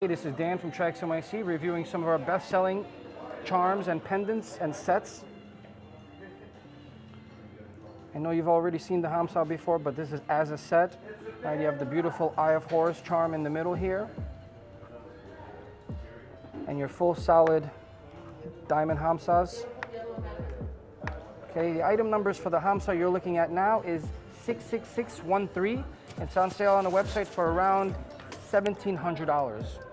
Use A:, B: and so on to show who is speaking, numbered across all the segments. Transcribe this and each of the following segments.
A: Hey, this is Dan from NYC reviewing some of our best-selling charms and pendants and sets. I know you've already seen the Hamsa before, but this is as a set. Right, you have the beautiful Eye of Horus charm in the middle here. And your full solid diamond Hamsas. Okay, the item numbers for the Hamsa you're looking at now is 66613. It's on sale on the website for around $1,700.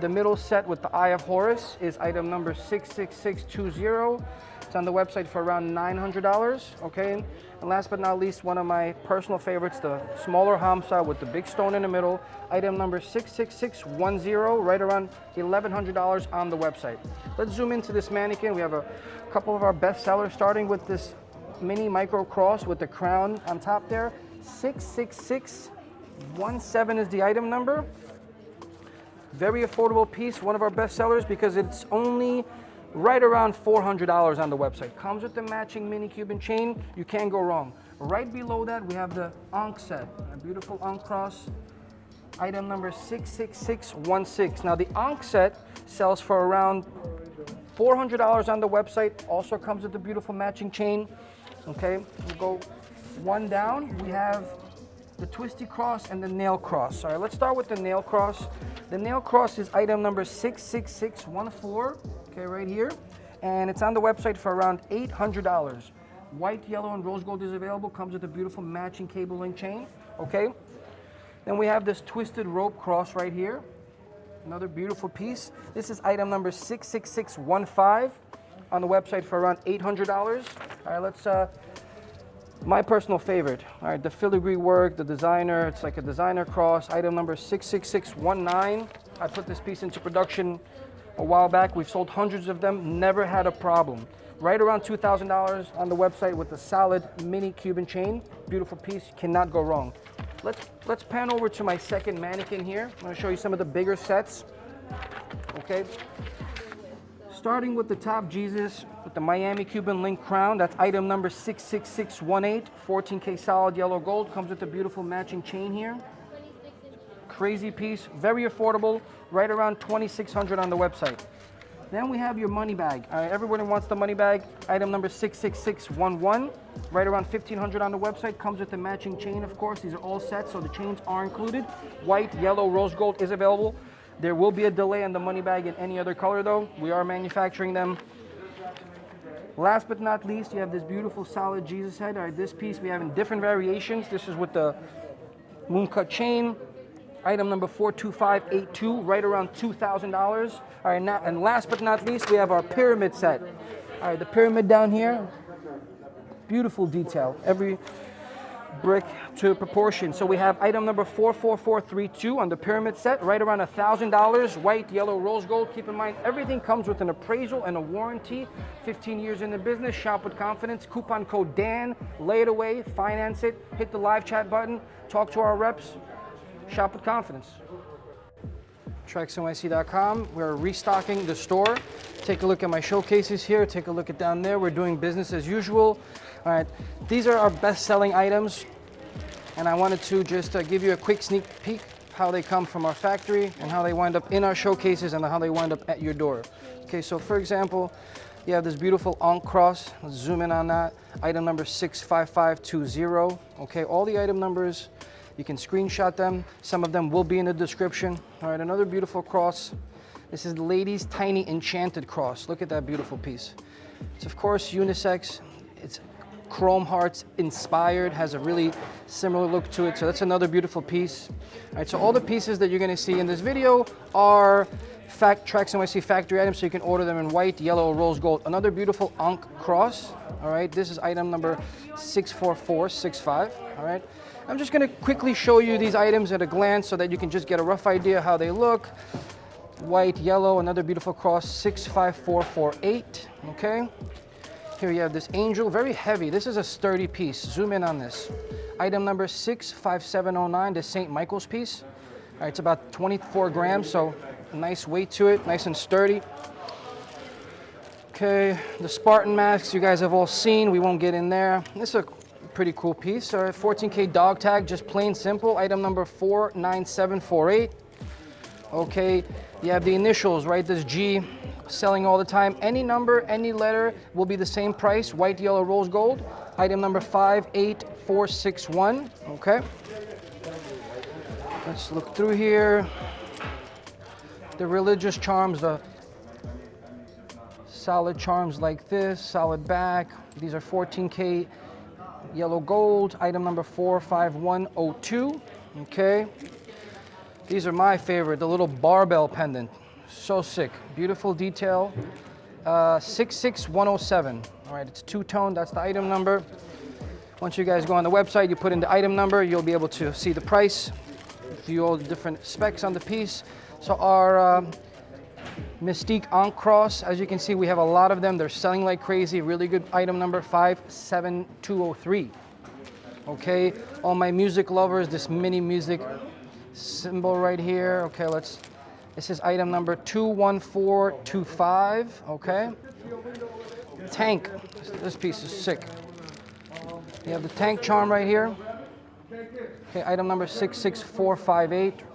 A: The middle set with the Eye of Horus is item number 66620. It's on the website for around $900, okay? And last but not least, one of my personal favorites, the smaller Hamsa with the big stone in the middle, item number 66610, right around $1,100 on the website. Let's zoom into this mannequin. We have a couple of our best sellers, starting with this mini micro cross with the crown on top there. 66617 is the item number. Very affordable piece, one of our best sellers because it's only right around $400 on the website. Comes with the matching mini Cuban chain, you can't go wrong. Right below that, we have the Ankh set, a beautiful Ankh cross, item number 66616. Now the Ankh set sells for around $400 on the website, also comes with the beautiful matching chain. Okay, we'll go one down, we have the twisty cross and the nail cross. All right, let's start with the nail cross. The nail cross is item number 66614, okay, right here. And it's on the website for around $800. White, yellow, and rose gold is available. Comes with a beautiful matching cable link chain, okay? Then we have this twisted rope cross right here. Another beautiful piece. This is item number 66615 on the website for around $800. All right, let's uh, my personal favorite, all right, the filigree work, the designer, it's like a designer cross, item number 66619. I put this piece into production a while back. We've sold hundreds of them, never had a problem. Right around $2,000 on the website with the solid mini Cuban chain. Beautiful piece, cannot go wrong. Let's, let's pan over to my second mannequin here. I'm gonna show you some of the bigger sets, okay? Starting with the top Jesus, with the Miami Cuban Link crown. That's item number 66618, 14K solid yellow gold. Comes with a beautiful matching chain here. Crazy piece, very affordable, right around 2600 on the website. Then we have your money bag. Uh, everybody wants the money bag. Item number 66611, right around 1500 on the website. Comes with the matching chain, of course. These are all sets, so the chains are included. White, yellow, rose gold is available. There will be a delay on the money bag in any other color though. We are manufacturing them Last but not least, you have this beautiful solid Jesus head. All right, this piece we have in different variations. This is with the moon cut chain. Item number 42582, right around $2,000. All right, and last but not least, we have our pyramid set. All right, the pyramid down here, beautiful detail. Every brick to proportion. So we have item number 44432 on the pyramid set, right around $1,000, white, yellow, rose gold. Keep in mind, everything comes with an appraisal and a warranty. 15 years in the business, shop with confidence. Coupon code DAN, lay it away, finance it, hit the live chat button, talk to our reps, shop with confidence. TraxNYC.com. We're restocking the store. Take a look at my showcases here. Take a look at down there. We're doing business as usual. All right, these are our best-selling items, and I wanted to just uh, give you a quick sneak peek how they come from our factory and how they wind up in our showcases and how they wind up at your door. Okay, so for example, you have this beautiful Ankh cross. Let's zoom in on that. Item number 65520. Okay, all the item numbers, you can screenshot them. Some of them will be in the description. All right, another beautiful cross. This is the ladies' tiny enchanted cross. Look at that beautiful piece. It's of course unisex. It's Chrome Hearts inspired, has a really similar look to it. So that's another beautiful piece. All right, so all the pieces that you're gonna see in this video are fact Trax NYC factory items, so you can order them in white, yellow, rose gold. Another beautiful Ankh cross, all right? This is item number 64465, all right? I'm just gonna quickly show you these items at a glance so that you can just get a rough idea how they look. White, yellow, another beautiful cross, 65448, okay? Here you have this angel, very heavy. This is a sturdy piece. Zoom in on this. Item number 65709, the St. Michael's piece. All right, it's about 24 grams, so nice weight to it, nice and sturdy. Okay, the Spartan masks you guys have all seen. We won't get in there. This is a pretty cool piece. All right, 14K dog tag, just plain simple. Item number 49748. Okay, you have the initials, right? This G selling all the time. Any number, any letter will be the same price, white, yellow, rose gold. Item number 58461, okay? Let's look through here. The religious charms, the solid charms like this, solid back. These are 14K yellow gold. Item number 45102, okay? These are my favorite, the little barbell pendant. So sick, beautiful detail. Uh, 66107, all right, it's two-tone, that's the item number. Once you guys go on the website, you put in the item number, you'll be able to see the price, view all the different specs on the piece. So our um, Mystique on Cross, as you can see, we have a lot of them. They're selling like crazy. Really good item number 57203. Okay, all my music lovers, this mini music symbol right here. Okay, let's, this is item number 21425, okay? Tank, this piece is sick. You have the tank charm right here. Okay, item number 66458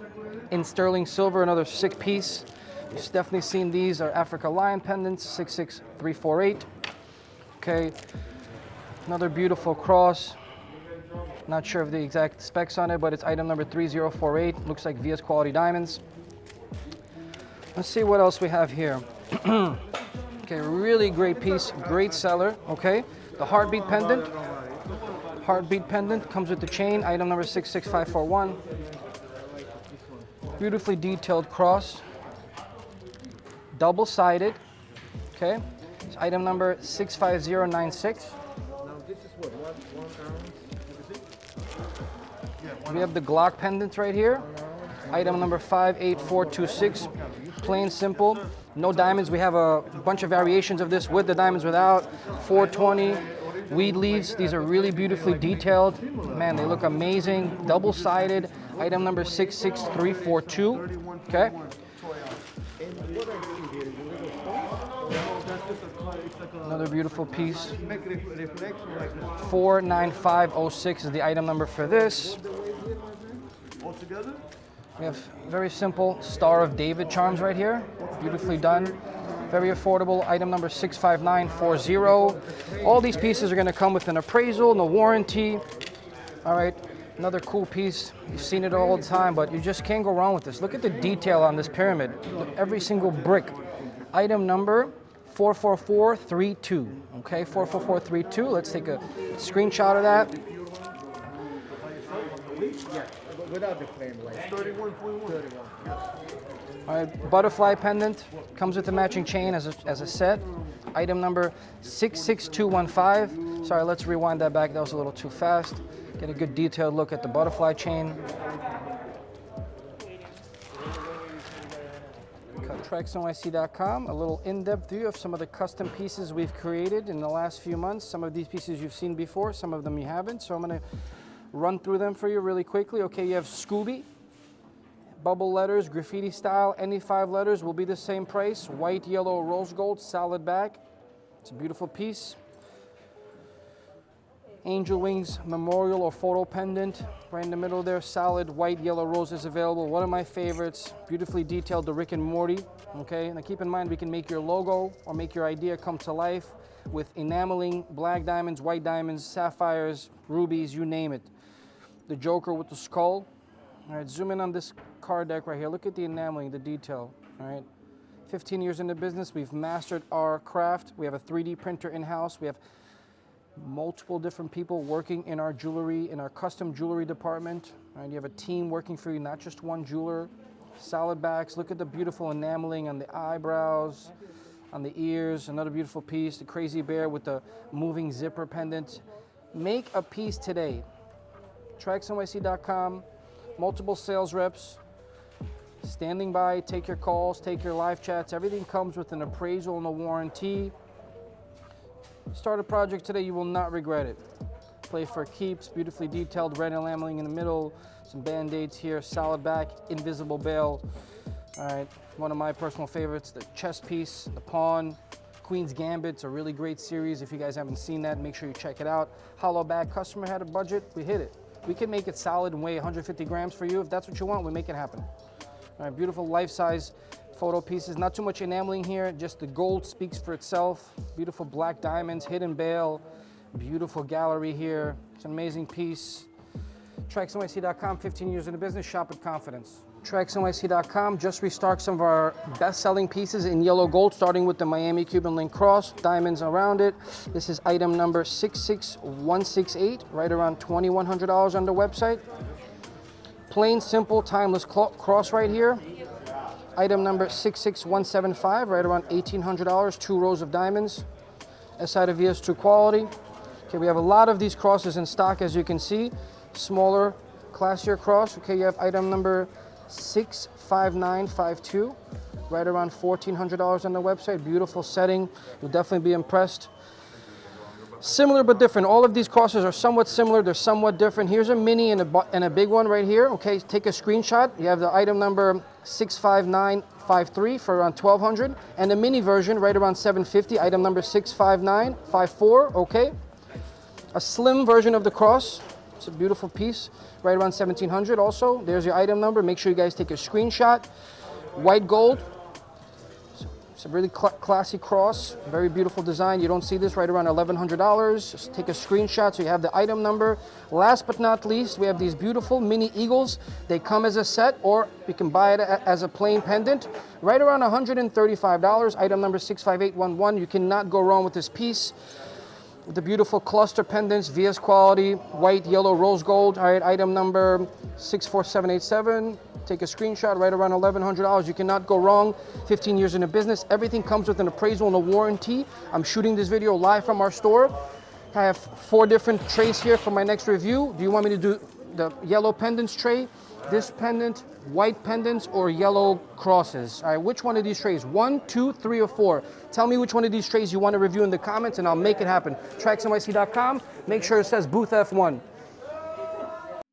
A: in sterling silver, another sick piece. You've definitely seen these are Africa Lion pendants, 66348. Okay, another beautiful cross. Not sure of the exact specs on it, but it's item number 3048. Looks like VS quality diamonds. Let's see what else we have here. okay, really great piece, great seller, okay? The heartbeat pendant. Heartbeat pendant comes with the chain, item number 66541. Beautifully detailed cross. Double-sided, okay? It's item number 65096. We have the Glock pendant right here. Item number 58426. Plain simple. No diamonds. We have a bunch of variations of this with the diamonds without. 420. Weed leaves. These are really beautifully detailed. Man, they look amazing. Double-sided. Item number 66342. Okay. Another beautiful piece. 49506 is the item number for this. We have very simple Star of David charms right here. Beautifully done. Very affordable. Item number 65940. All these pieces are going to come with an appraisal, no warranty. All right. Another cool piece. You've seen it all the time, but you just can't go wrong with this. Look at the detail on this pyramid. Every single brick. Item number 44432. Okay, 44432. Let's take a screenshot of that.
B: Without the plain white. 31.1.
A: All right, butterfly pendant comes with the matching chain as a, as a set. Item number 66215. Sorry, let's rewind that back. That was a little too fast. Get a good detailed look at the butterfly chain. TraxNYC.com, a little in-depth view of some of the custom pieces we've created in the last few months. Some of these pieces you've seen before, some of them you haven't. So I'm gonna run through them for you really quickly. Okay, you have Scooby, bubble letters, graffiti style. Any five letters will be the same price. White, yellow, rose gold, solid back. It's a beautiful piece. Angel Wings memorial or photo pendant. Right in the middle there, solid white, yellow roses available. One of my favorites, beautifully detailed, the Rick and Morty. Okay, now keep in mind we can make your logo or make your idea come to life with enameling, black diamonds, white diamonds, sapphires, rubies, you name it. The Joker with the skull. All right, zoom in on this card deck right here. Look at the enameling, the detail, all right? 15 years in the business, we've mastered our craft. We have a 3D printer in-house. We have multiple different people working in our jewelry, in our custom jewelry department. Right? You have a team working for you, not just one jeweler. Solid backs, look at the beautiful enameling on the eyebrows, on the ears, another beautiful piece, the crazy bear with the moving zipper pendant. Make a piece today. TraxNYC.com, multiple sales reps, standing by, take your calls, take your live chats. Everything comes with an appraisal and a warranty. Start a project today, you will not regret it. Play for keeps, beautifully detailed red enameling in the middle, some band-aids here, solid back, invisible bail. All right, one of my personal favorites, the chess piece, the pawn, Queen's Gambit's a really great series. If you guys haven't seen that, make sure you check it out. Hollow back, customer had a budget, we hit it. We can make it solid and weigh 150 grams for you. If that's what you want, we make it happen. All right, beautiful life-size photo pieces. Not too much enameling here, just the gold speaks for itself. Beautiful black diamonds, hidden bail, beautiful gallery here. It's an amazing piece. TraxNYC.com, 15 years in the business, shop with confidence. TraxNYC.com just restocked some of our best-selling pieces in yellow gold, starting with the Miami Cuban Link Cross, diamonds around it. This is item number 66168, right around $2,100 on the website. Plain, simple, timeless cross right here. Item number 66175, right around $1,800, two rows of diamonds. SI to VS true quality. Okay, we have a lot of these crosses in stock, as you can see. Smaller, classier cross. Okay, you have item number 65952, right around $1,400 on the website. Beautiful setting. You'll definitely be impressed. Similar but different. All of these crosses are somewhat similar. They're somewhat different. Here's a mini and a, and a big one right here. Okay, take a screenshot. You have the item number 65953 for around 1200 and the mini version right around 750. Item number 65954. Okay. A slim version of the cross. It's a beautiful piece. Right around 1700 also. There's your item number. Make sure you guys take a screenshot. White gold. It's a really cl- classy cross, very beautiful design. You don't see this right around $1,100. Just take a screenshot so you have the item number. Last but not least, we have these beautiful mini eagles. They come as a set or you can buy it as a plain pendant. Right around $135. Item number 65811. You cannot go wrong with this piece the beautiful cluster pendants, VS quality, white, yellow, rose gold. All right, item number 64787. Take a screenshot right around $1,100. You cannot go wrong. 15 years in the business. Everything comes with an appraisal and a warranty. I'm shooting this video live from our store. I have four different trays here for my next review. Do you want me to do the yellow pendants tray, this pendant, white pendants, or yellow crosses? All right, which one of these trays? One, two, three, or four? Tell me which one of these trays you want to review in the comments and I'll make it happen. TraxNYC.com. Make sure it says booth F1.